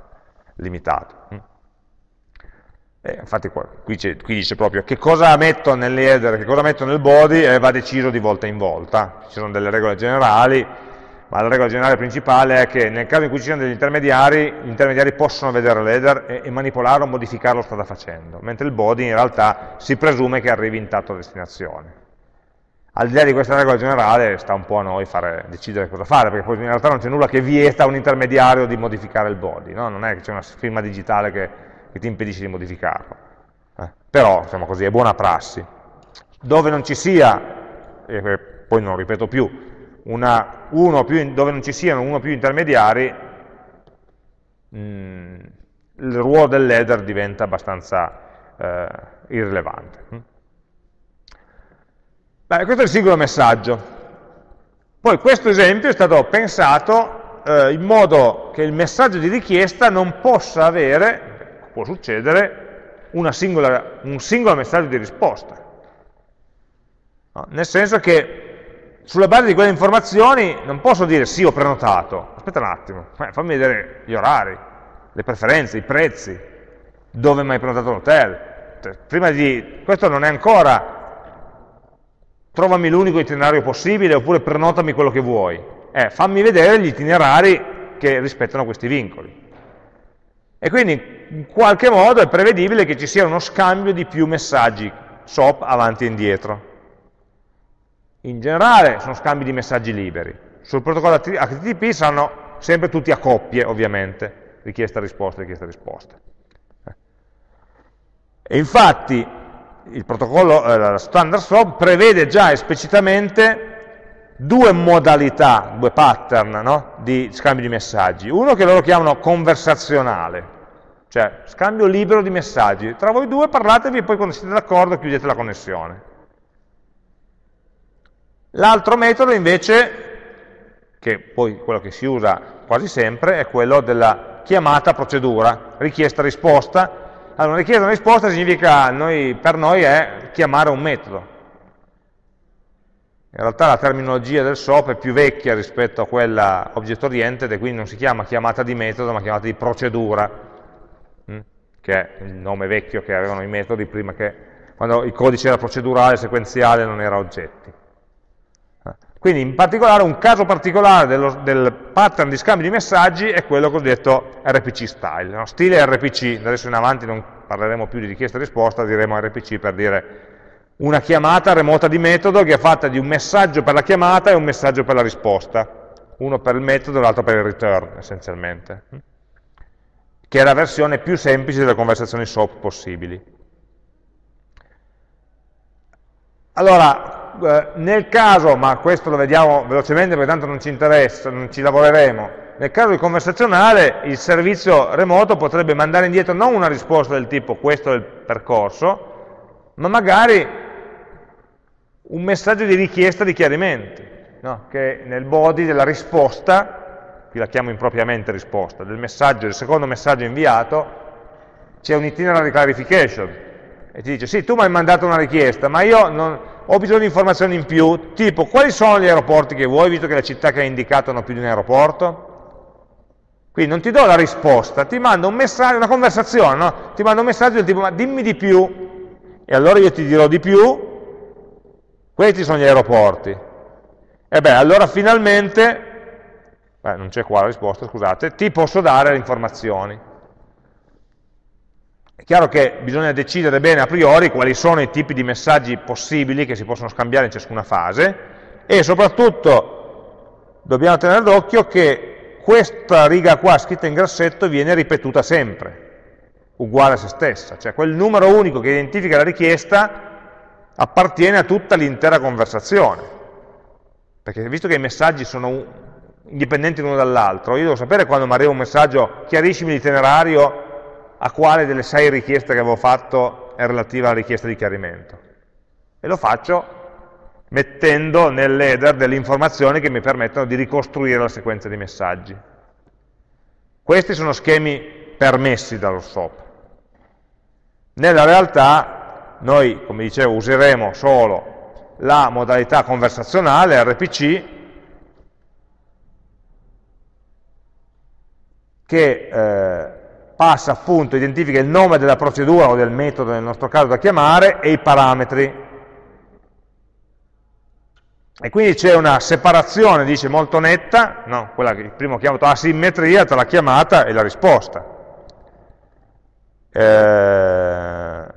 limitato. E infatti qua, qui, qui, dice proprio che cosa metto nell'header, che cosa metto nel body e va deciso di volta in volta. Ci sono delle regole generali, ma la regola generale principale è che nel caso in cui ci siano degli intermediari, gli intermediari possono vedere l'header e, e manipolarlo modificarlo strada facendo, mentre il body in realtà si presume che arrivi intatto a destinazione al di là di questa regola generale sta un po' a noi fare, decidere cosa fare, perché poi in realtà non c'è nulla che vieta a un intermediario di modificare il body, no? non è che c'è una firma digitale che, che, ti impedisce di modificarlo. Eh? Però, diciamo così, è buona prassi. Dove non ci sia, e poi non ripeto più, una, più, dove non ci siano uno o più intermediari, mh, mm, il ruolo dell'header diventa abbastanza eh, irrilevante. Beh, questo è il singolo messaggio. Poi questo esempio è stato pensato eh, in modo che il messaggio di richiesta non possa avere, può succedere, singola, un singolo messaggio di risposta. No? Nel senso che sulla base di quelle informazioni non posso dire sì, ho prenotato. Aspetta un attimo, eh, fammi vedere gli orari, le preferenze, i prezzi, dove mi hai prenotato l'hotel. Cioè. Questo non è ancora trovami l'unico itinerario possibile oppure prenotami quello che vuoi. Eh, fammi vedere gli itinerari che rispettano questi vincoli. E quindi in qualche modo è prevedibile che ci sia uno scambio di più messaggi SOP avanti e indietro. In generale sono scambi di messaggi liberi. Sul protocollo HTTP saranno sempre tutti a coppie, ovviamente, richiesta-risposta, richiesta-risposta. E infatti il protocollo eh, standard SOAP prevede già esplicitamente due modalità, due pattern no? di scambio di messaggi. Uno che loro chiamano conversazionale, cioè scambio libero di messaggi. Tra voi due parlatevi e poi quando siete d'accordo chiudete la connessione. L'altro metodo invece, che poi quello che si usa quasi sempre, è quello della chiamata procedura, richiesta-risposta, allora, richiesta una risposta significa, noi, per noi è chiamare un metodo. In realtà la terminologia del SOAP è più vecchia rispetto a quella object oriented e quindi non si chiama chiamata di metodo, ma chiamata di procedura, mm, che è il nome vecchio che avevano i metodi prima che, quando il codice era procedurale, sequenziale, non era oggetti. Quindi in particolare un caso particolare dello, del pattern di scambio di messaggi è quello cosiddetto RPC style, no? stile RPC, adesso in avanti non parleremo più di richiesta e risposta, diremo RPC per dire una chiamata remota di metodo che è fatta di un messaggio per la chiamata e un messaggio per la risposta, uno per il metodo e l'altro per il return essenzialmente, che è la versione più semplice delle conversazioni SOAP possibili. Allora, eh, nel caso, ma questo lo vediamo velocemente perché tanto non ci interessa, non ci lavoreremo, nel caso di conversazionale il servizio remoto potrebbe mandare indietro non una risposta del tipo questo è il percorso, ma magari un messaggio di richiesta di chiarimenti, no? che nel body della risposta, qui la chiamo impropriamente risposta, del messaggio, del secondo messaggio inviato, c'è un itinerary clarification, e ti dice, sì, tu mi hai mandato una richiesta, ma io non, ho bisogno di informazioni in più, tipo, quali sono gli aeroporti che vuoi, visto che le città che hai indicato hanno più di un aeroporto? Quindi non ti do la risposta, ti mando un messaggio, una conversazione, no? ti mando un messaggio del tipo, ma dimmi di più, e allora io ti dirò di più, questi sono gli aeroporti. E beh, allora finalmente, beh, non c'è qua la risposta, scusate, ti posso dare le informazioni. È chiaro che bisogna decidere bene a priori quali sono i tipi di messaggi possibili che si possono scambiare in ciascuna fase e soprattutto dobbiamo tenere d'occhio che questa riga qua scritta in grassetto viene ripetuta sempre, uguale a se stessa, cioè quel numero unico che identifica la richiesta appartiene a tutta l'intera conversazione, perché visto che i messaggi sono indipendenti l'uno dall'altro, io devo sapere quando mi arriva un messaggio chiariscimi l'itinerario a quale delle sei richieste che avevo fatto è relativa alla richiesta di chiarimento. E lo faccio mettendo nell'header delle informazioni che mi permettono di ricostruire la sequenza di messaggi. Questi sono schemi permessi dallo SOAP. Nella realtà noi, come dicevo, useremo solo la modalità conversazionale, RPC, che eh, passa appunto, identifica il nome della procedura o del metodo nel nostro caso da chiamare e i parametri e quindi c'è una separazione, dice, molto netta, no, quella che il primo chiamato asimmetria tra la chiamata e la risposta. Eh,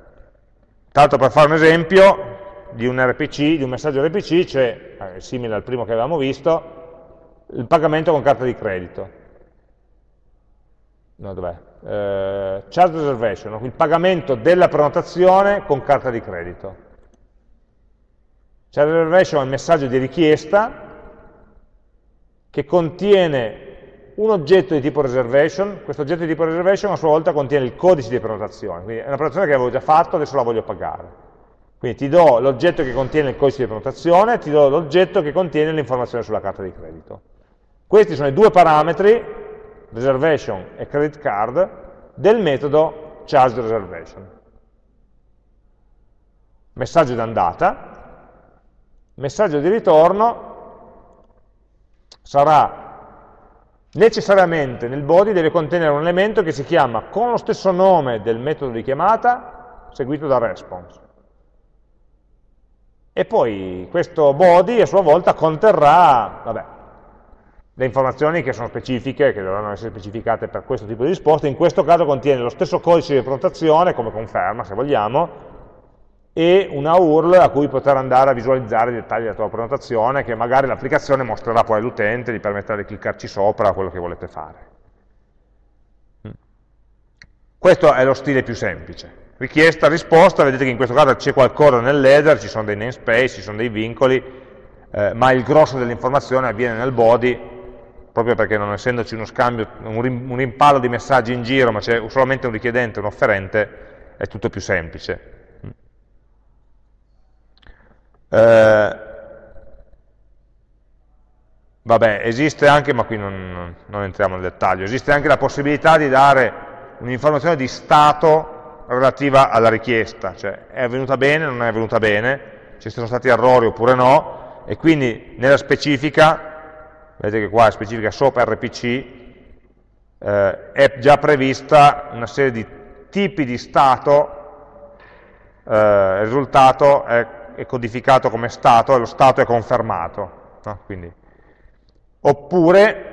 tanto per fare un esempio di un RPC, di un messaggio RPC, c'è, eh, simile al primo che avevamo visto, il pagamento con carta di credito. No, dov'è? Eh, charge reservation, il pagamento della prenotazione con carta di credito. Child reservation è un messaggio di richiesta che contiene un oggetto di tipo reservation, questo oggetto di tipo reservation a sua volta contiene il codice di prenotazione, quindi è una prenotazione che avevo già fatto, adesso la voglio pagare. Quindi ti do l'oggetto che contiene il codice di prenotazione, ti do l'oggetto che contiene l'informazione sulla carta di credito. Questi sono i due parametri, reservation e credit card, del metodo charge reservation. Messaggio d'andata, messaggio di ritorno sarà necessariamente nel body deve contenere un elemento che si chiama con lo stesso nome del metodo di chiamata seguito da response. E poi questo body a sua volta conterrà vabbè, le informazioni che sono specifiche, che dovranno essere specificate per questo tipo di risposta, in questo caso contiene lo stesso codice di prenotazione, come conferma se vogliamo, e una URL a cui poter andare a visualizzare i dettagli della tua prenotazione che magari l'applicazione mostrerà poi all'utente, gli permetterà di cliccarci sopra quello che volete fare. Questo è lo stile più semplice. Richiesta, risposta, vedete che in questo caso c'è qualcosa nell'header, ci sono dei namespace, ci sono dei vincoli, eh, ma il grosso dell'informazione avviene nel body, proprio perché non essendoci uno scambio, un rimpallo di messaggi in giro, ma c'è solamente un richiedente e un offerente, è tutto più semplice. Eh, vabbè, esiste anche, ma qui non, non, entriamo nel dettaglio, esiste anche la possibilità di dare un'informazione di stato relativa alla richiesta, cioè è avvenuta bene, non è avvenuta bene, ci sono stati errori oppure no, e quindi nella specifica, vedete che qua specifica SOAP RPC, eh, è già prevista una serie di tipi di stato, eh, il risultato è è codificato come stato e lo stato è confermato. No? Oppure,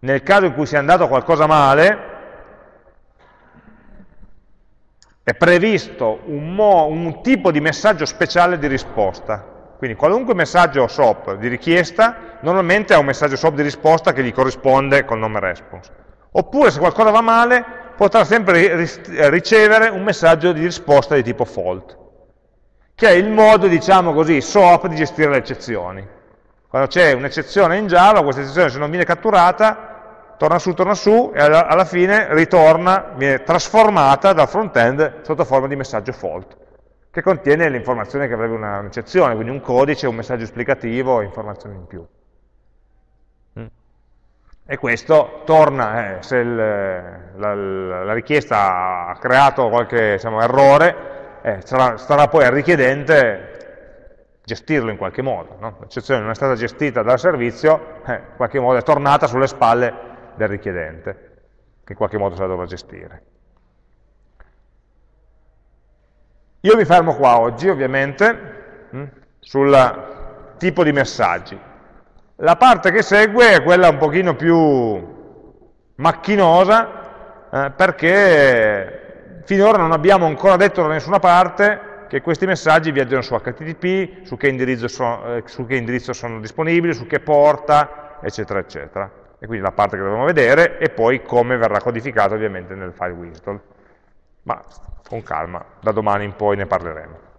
nel caso in cui sia andato qualcosa male, è previsto un, un, tipo di messaggio speciale di risposta. Quindi qualunque messaggio SOAP di richiesta, normalmente ha un messaggio SOAP di risposta che gli corrisponde col nome response. Oppure se qualcosa va male, potrà sempre ricevere un messaggio di risposta di tipo fault che è il modo, diciamo così, SOAP di gestire le eccezioni. Quando c'è un'eccezione in Java, questa eccezione se non viene catturata, torna su, torna su, e alla fine ritorna, viene trasformata dal front-end sotto forma di messaggio fault. Che contiene l'informazione che avrebbe un'eccezione, quindi un codice, un messaggio esplicativo, informazioni in più. Mm. E questo torna, eh, se il, la, la, richiesta ha creato qualche diciamo, errore, eh, sarà, starà poi al richiedente gestirlo in qualche modo. No? L'eccezione non è stata gestita dal servizio, eh, in qualche modo è tornata sulle spalle del richiedente, che in qualche modo se la dovrà gestire. Io mi fermo qua oggi, ovviamente, mm, sul tipo di messaggi. La parte che segue è quella un pochino più macchinosa, eh, perché finora non abbiamo ancora detto da nessuna parte che questi messaggi viaggiano su HTTP, su che sono, eh, su che indirizzo sono disponibili, su che porta, eccetera, eccetera. E quindi la parte che dobbiamo vedere e poi come verrà codificato ovviamente nel file WSDL. Ma con calma, da domani in poi ne parleremo.